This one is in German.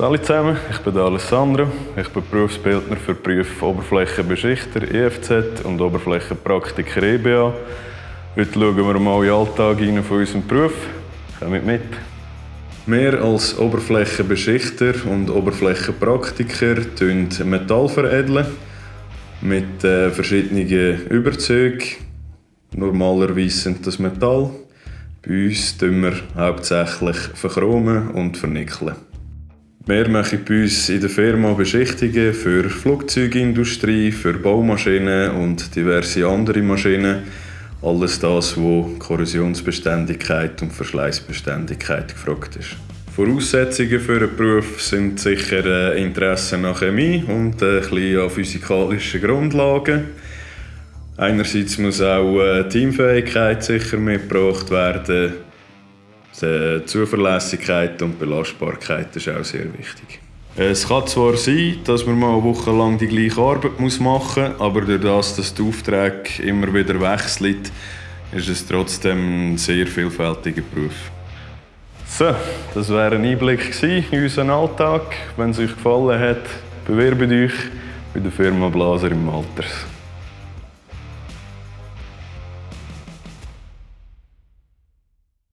Hallo zusammen, ich bin Alessandro. Ich bin Berufsbildner für Berufe Oberflächenbeschichter EFZ und Oberflächenpraktiker EBA. Heute schauen wir mal in den Alltag von unserem Beruf. Kommt mit! Wir als Oberflächenbeschichter und Oberflächenpraktiker veredeln Metall veredeln mit äh, verschiedenen Überzeugen. Normalerweise sind das Metall. Bei uns tun wir hauptsächlich verchromen und vernickeln. Wir machen bei uns in der Firma Beschichtungen für Flugzeugindustrie, für Baumaschinen und diverse andere Maschinen. Alles das, wo Korrosionsbeständigkeit und Verschleißbeständigkeit gefragt ist. Voraussetzungen für einen Beruf sind sicher äh, Interesse an Chemie und äh, ein bisschen an physikalischen Grundlagen. Einerseits muss auch äh, Teamfähigkeit sicher mitgebracht werden. Die Zuverlässigkeit und Belastbarkeit ist auch sehr wichtig. Es kann zwar sein, dass man mal eine Woche lang die gleiche Arbeit machen muss, aber durch das, dass die Aufträge immer wieder wechseln, ist es trotzdem ein sehr vielfältiger Beruf. So, das wäre ein Einblick in unseren Alltag. Wenn es euch gefallen hat, bewerbt euch bei der Firma Blaser im Alters.